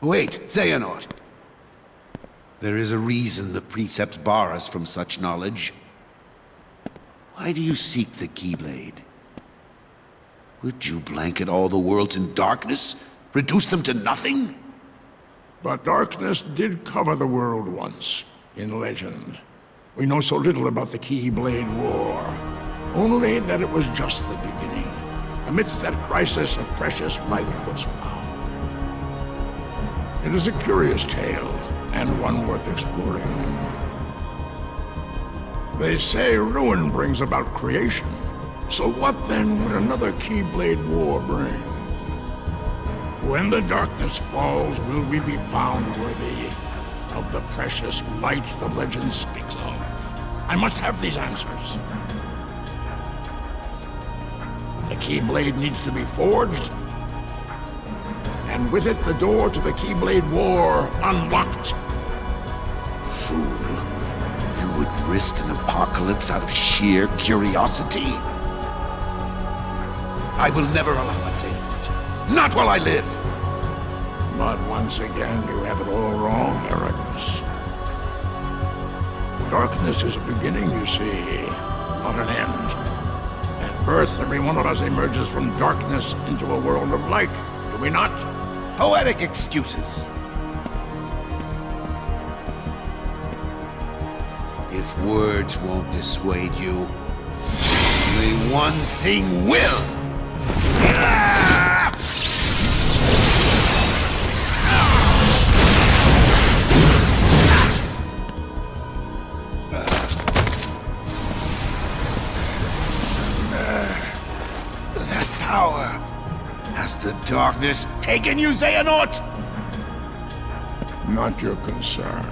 Wait, Xehanort. There is a reason the precepts bar us from such knowledge. Why do you seek the Keyblade? Would you blanket all the worlds in darkness? Reduce them to nothing? But darkness did cover the world once, in legend. We know so little about the Keyblade War. Only that it was just the beginning. Amidst that crisis, a precious light was found. It is a curious tale, and one worth exploring. They say ruin brings about creation. So what then would another Keyblade War bring? When the darkness falls, will we be found worthy of the precious light the legend speaks of? I must have these answers. The Keyblade needs to be forged, and with it the door to the Keyblade War unlocked. Fool. You would risk an apocalypse out of sheer curiosity? I will never allow it, Xehanort. Not while I live! But once again, you have it all wrong, Eraqus. Darkness is a beginning, you see, not an end. At birth, every one of us emerges from darkness into a world of light, do we not? Poetic excuses. If words won't dissuade you, only one thing will! Ah! That power! Has the darkness taken you, Xehanort? Not your concern.